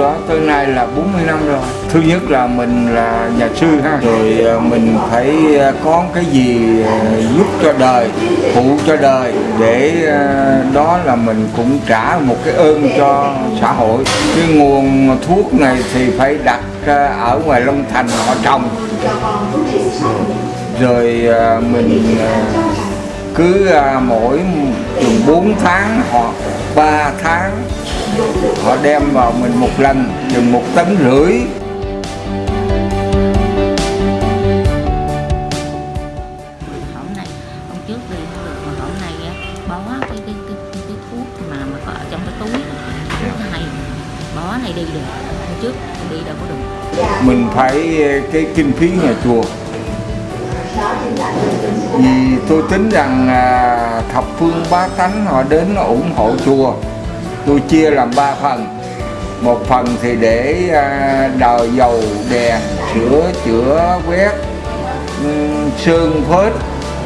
đó, tới nay là 40 năm rồi. Thứ nhất là mình là nhà sư ha. Rồi à, mình phải à, có cái gì à, giúp cho đời, phụ cho đời để đó là mình cũng trả một cái ơn cho xã hội. Cái nguồn thuốc này thì phải đặt ở ngoài Long Thành, họ trồng. Rồi mình cứ mỗi 4 tháng hoặc 3 tháng họ đem vào mình một lần chừng một tấn rưỡi. Hổm này hôm trước đi không được mà hổm này á, bó cái cái cái cái, thuốc mà mà có ở trong cái túi. Thuốc này bó này đi được hôm trước đi đâu có được. Mình phải ờ, cái kinh phí nhà chùa. Vì tôi tính rằng à, thập phương bá tánh họ đến ủng hộ chùa tôi chia làm ba phần. Một phần thì để à, đào dầu đèn sửa chữa quét sơn phết.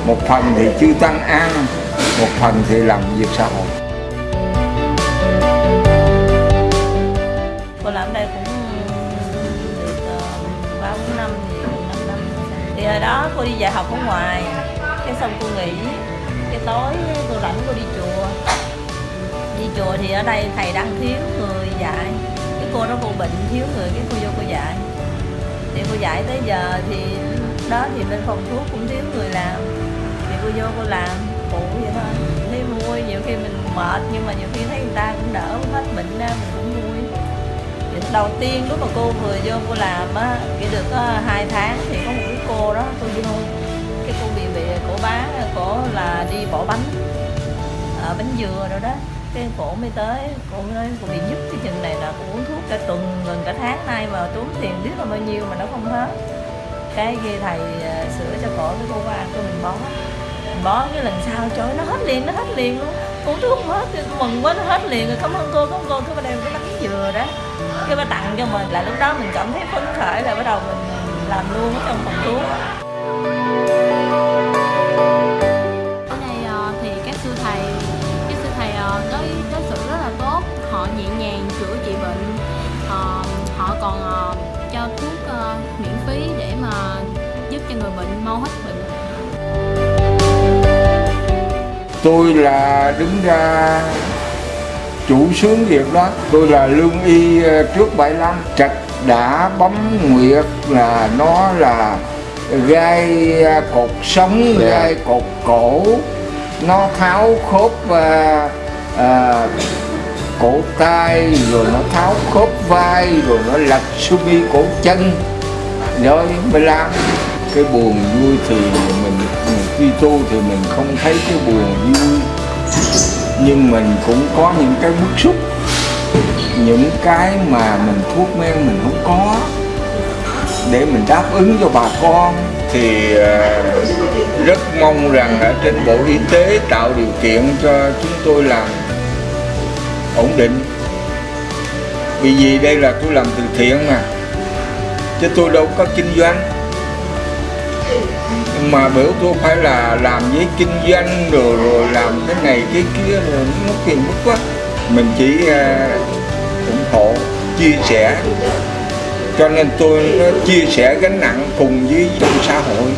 Một phần thì chư tăng ăn một phần thì làm việc xã hội. Cô làm đây cũng được ờ, ba bốn năm thì năm năm. Thì hồi đó cô đi dạy học ở ngoài cái xong cô nghỉ cái tối cô rảnh cô đi chùa đi chùa thì ở đây thầy đang thiếu người dạy. Cái cô đó cô bệnh, thiếu người, cái cô vô cô dạy. Thì cô dạy tới giờ thì đó thì bên phòng thuốc cũng thiếu người làm. Thì cô vô cô làm, phụ vậy thôi. Thấy vui, nhiều khi mình mệt, nhưng mà nhiều khi thấy người ta cũng đỡ hết bệnh ra, mình cũng vui. Thì đầu tiên lúc mà cô vừa vô cô làm á, chỉ được có hai tháng thì có một cái cô đó cô vô. Cái cô bị bị cổ bán cổ là đi bỏ bánh ở bánh dừa rồi đó cái cổ mới tới. Cổ mới nói bị nhức cái trình này là cổ uống thuốc cả tuần, gần cả tháng nay mà tốn tiền biết là bao nhiêu mà nó không hết. Cái kia thầy à, sửa cho cổ cái cô qua, cô mình bó. Mình bó cái lần sau, trời nó hết liền, nó hết liền luôn. Uống thuốc không hết mừng quá, nó hết liền rồi. Cảm ơn cô, cảm ơn cô cái bắt đem cái bánh dừa đó. Cái bà tặng cho mình, là lúc đó mình cảm thấy phấn khởi là bắt đầu mình làm luôn ở trong phòng thuốc. Còn ờ, cho thuốc ờ, miễn phí để mà giúp cho người bệnh mau hết bệnh. tôi là đứng ra chủ sướng việc đó. Tôi là lương y ờ, trước 75 trạch đã bấm nguyệt là nó là gai cột sống gai cột cổ. Nó tháo khớp à, à, cổ tay, rồi nó tháo khớp vai, rồi nó lật sơ cổ chân. Rồi mới làm cái buồn vui thì mình khi tu thì mình không thấy cái buồn vui. Nhưng mình cũng có những cái bức xúc, những cái mà mình thuốc men mình không có. Để mình đáp ứng cho bà con thì ờ, rất mong rằng ở trên bộ y tế tạo điều kiện cho chúng tôi làm ổn định. Vì vì đây là tôi làm từ thiện mà? Chứ tôi đâu có kinh doanh. Nhưng mà biểu tôi phải là làm với kinh doanh rồi rồi làm cái này cái kia rồi nó phiền phức quá. Mình chỉ uh, ủng hộ chia sẻ. Cho nên tôi nó chia sẻ gánh nặng cùng với trong xã hội.